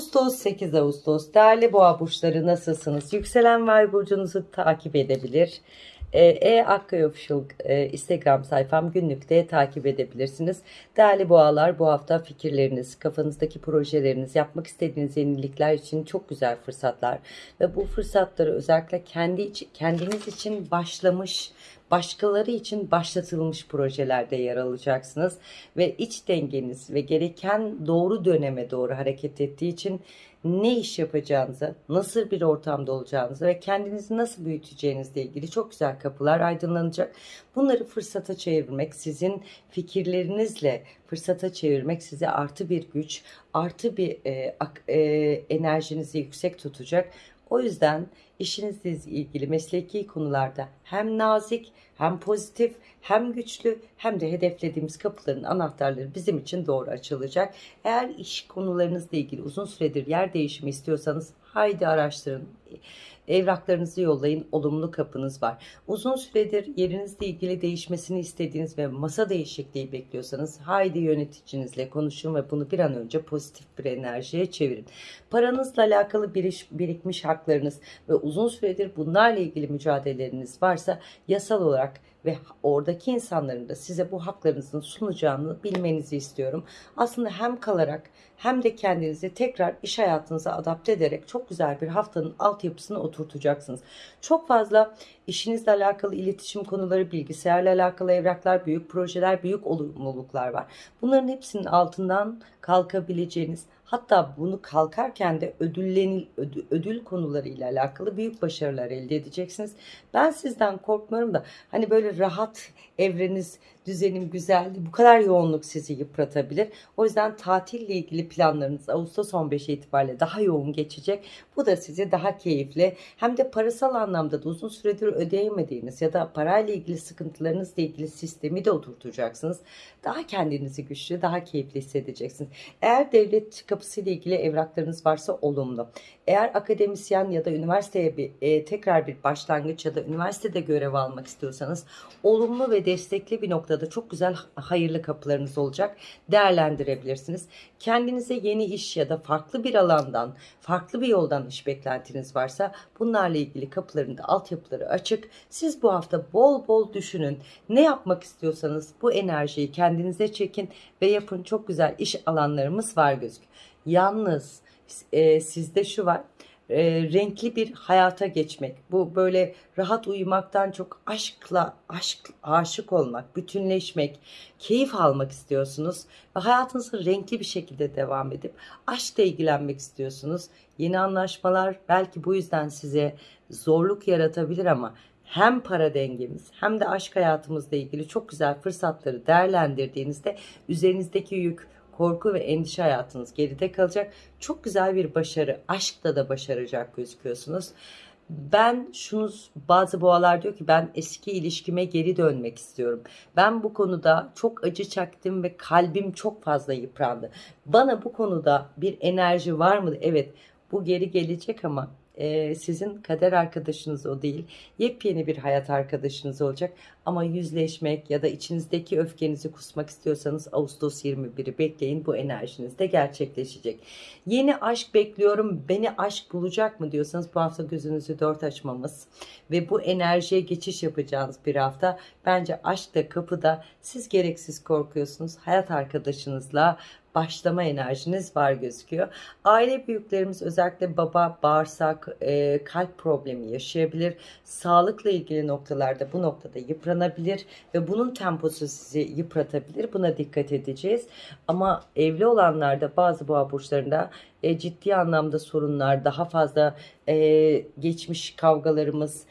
Ağustos 8 Ağustos değerli boğa burçları nasılsınız? Yükselen ve burcunuzu takip edebilir. E, e Official e, Instagram sayfam günlükte takip edebilirsiniz. Değerli boğalar bu hafta fikirleriniz, kafanızdaki projeleriniz, yapmak istediğiniz yenilikler için çok güzel fırsatlar. Ve bu fırsatları özellikle kendi kendiniz için başlamış, başkaları için başlatılmış projelerde yer alacaksınız. Ve iç dengeniz ve gereken doğru döneme doğru hareket ettiği için ne iş yapacağınızı, nasıl bir ortamda olacağınızı ve kendinizi nasıl büyüteceğinizle ilgili çok güzel kapılar aydınlanacak. Bunları fırsata çevirmek, sizin fikirlerinizle fırsata çevirmek size artı bir güç, artı bir e, e, enerjinizi yüksek tutacak. O yüzden işinizle ilgili mesleki konularda hem nazik hem pozitif hem güçlü hem de hedeflediğimiz kapıların anahtarları bizim için doğru açılacak. Eğer iş konularınızla ilgili uzun süredir yer değişimi istiyorsanız haydi araştırın. Evraklarınızı yollayın. Olumlu kapınız var. Uzun süredir yerinizle ilgili değişmesini istediğiniz ve masa değişikliği bekliyorsanız haydi yöneticinizle konuşun ve bunu bir an önce pozitif bir enerjiye çevirin. Paranızla alakalı biriş, birikmiş haklarınız ve uzun süredir bunlarla ilgili mücadeleleriniz varsa yasal olarak ve oradaki insanların da size bu haklarınızın sunacağını bilmenizi istiyorum. Aslında hem kalarak hem de kendinizi tekrar iş hayatınıza adapte ederek çok güzel bir haftanın altyapısını oturtacaksınız. Çok fazla işinizle alakalı iletişim konuları, bilgisayarla alakalı evraklar, büyük projeler, büyük olumluluklar var. Bunların hepsinin altından kalkabileceğiniz Hatta bunu kalkarken de ödüllenil, ödül, ödül konularıyla alakalı büyük başarılar elde edeceksiniz. Ben sizden korkmuyorum da hani böyle rahat evreniz, düzenim güzeldi. Bu kadar yoğunluk sizi yıpratabilir. O yüzden tatille ilgili planlarınız Ağustos 15 itibariyle daha yoğun geçecek. Bu da sizi daha keyifli hem de parasal anlamda da uzun süredir ödeyemediğiniz ya da parayla ilgili sıkıntılarınızla ilgili sistemi de oturtacaksınız. Daha kendinizi güçlü, daha keyifli hissedeceksiniz. Eğer devlet kapısıyla ilgili evraklarınız varsa olumlu. Eğer akademisyen ya da üniversiteye bir, e, tekrar bir başlangıç ya da üniversitede görev almak istiyorsanız olumlu ve destekli bir noktada çok güzel hayırlı kapılarınız olacak. Değerlendirebilirsiniz. Kendinize yeni iş ya da farklı bir alandan, farklı bir yoldan iş beklentiniz varsa bunlarla ilgili kapıların da altyapıları açık. Siz bu hafta bol bol düşünün. Ne yapmak istiyorsanız bu enerjiyi kendinize çekin ve yapın. Çok güzel iş alanlarımız var gözüküyor. Yalnız e, sizde şu var e, renkli bir hayata geçmek. Bu böyle rahat uyumaktan çok aşkla aşk aşık olmak, bütünleşmek, keyif almak istiyorsunuz ve hayatınızı renkli bir şekilde devam edip aşkla ilgilenmek istiyorsunuz. Yeni anlaşmalar belki bu yüzden size zorluk yaratabilir ama hem para dengemiz hem de aşk hayatımızla ilgili çok güzel fırsatları değerlendirdiğinizde üzerinizdeki yük korku ve endişe hayatınız geride kalacak. Çok güzel bir başarı, aşkta da başaracak gözüküyorsunuz. Ben şunu bazı boğalar diyor ki ben eski ilişkime geri dönmek istiyorum. Ben bu konuda çok acı çaktım ve kalbim çok fazla yıprandı. Bana bu konuda bir enerji var mı? Evet bu geri gelecek ama e, sizin kader arkadaşınız o değil. Yepyeni bir hayat arkadaşınız olacak. Ama yüzleşmek ya da içinizdeki öfkenizi kusmak istiyorsanız Ağustos 21'i bekleyin. Bu enerjiniz de gerçekleşecek. Yeni aşk bekliyorum. Beni aşk bulacak mı diyorsanız bu hafta gözünüzü dört açmamız ve bu enerjiye geçiş yapacağınız bir hafta. Bence aşk da kapıda. Siz gereksiz korkuyorsunuz. Hayat arkadaşınızla başlama enerjiniz var gözüküyor. Aile büyüklerimiz özellikle baba, bağırsak, e, kalp problemi yaşayabilir. Sağlıkla ilgili noktalarda bu noktada yıpranabilir ve bunun temposu sizi yıpratabilir. Buna dikkat edeceğiz. Ama evli olanlarda bazı boğa burçlarında e, ciddi anlamda sorunlar, daha fazla e, geçmiş kavgalarımız,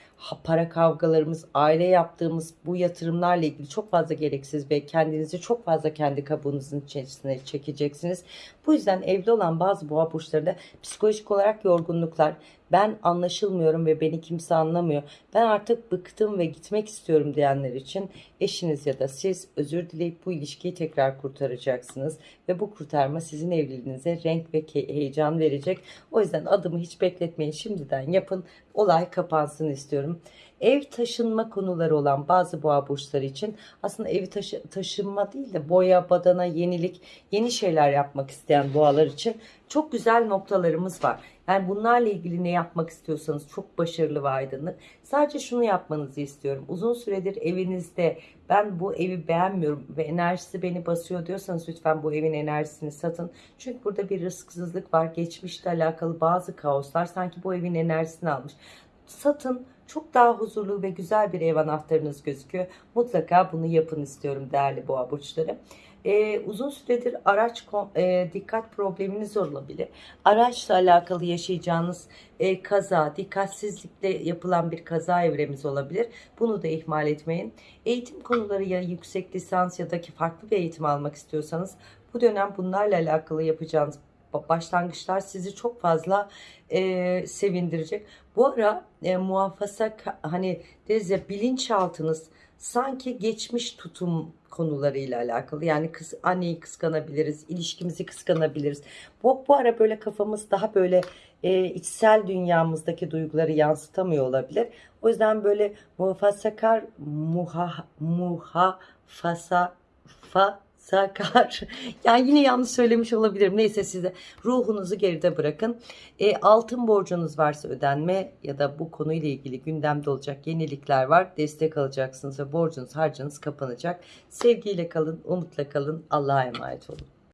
para kavgalarımız, aile yaptığımız bu yatırımlarla ilgili çok fazla gereksiz ve kendinizi çok fazla kendi kabuğunuzun içerisine çekeceksiniz. Bu yüzden evli olan bazı boğa burçlarında psikolojik olarak yorgunluklar, ben anlaşılmıyorum ve beni kimse anlamıyor. Ben artık bıktım ve gitmek istiyorum diyenler için eşiniz ya da siz özür dileyip bu ilişkiyi tekrar kurtaracaksınız. Ve bu kurtarma sizin evliliğinize renk ve heyecan verecek. O yüzden adımı hiç bekletmeyin şimdiden yapın. Olay kapansın istiyorum. Ev taşınma konuları olan bazı boğa burçları için aslında evi taşı, taşınma değil de boya, badana, yenilik, yeni şeyler yapmak isteyen boğalar için çok güzel noktalarımız var. Yani bunlarla ilgili ne yapmak istiyorsanız çok başarılı ve aydınlık. Sadece şunu yapmanızı istiyorum. Uzun süredir evinizde ben bu evi beğenmiyorum ve enerjisi beni basıyor diyorsanız lütfen bu evin enerjisini satın. Çünkü burada bir rızksızlık var. Geçmişle alakalı bazı kaoslar sanki bu evin enerjisini almış. Satın çok daha huzurlu ve güzel bir ev anahtarınız gözüküyor. Mutlaka bunu yapın istiyorum değerli boğa burçları. Ee, uzun süredir araç e, dikkat probleminiz olabilir. Araçla alakalı yaşayacağınız e, kaza, dikkatsizlikle yapılan bir kaza evremiz olabilir. Bunu da ihmal etmeyin. Eğitim konuları ya yüksek lisans ya da ki farklı bir eğitim almak istiyorsanız bu dönem bunlarla alakalı yapacağınız başlangıçlar sizi çok fazla e, sevindirecek. Bu ara e, muhafaza hani deriz ya bilinçaltınız sanki geçmiş tutum konularıyla alakalı. Yani kız, anneyi kıskanabiliriz, ilişkimizi kıskanabiliriz. Bu, bu ara böyle kafamız daha böyle e, içsel dünyamızdaki duyguları yansıtamıyor olabilir. O yüzden böyle muhafazakar, muha, muhafasa, fa, sakar. Yani yine yanlış söylemiş olabilirim. Neyse size ruhunuzu geride bırakın. E, altın borcunuz varsa ödenme ya da bu konuyla ilgili gündemde olacak yenilikler var. Destek alacaksınız ve borcunuz harcınız kapanacak. Sevgiyle kalın, umutla kalın. Allah'a emanet olun.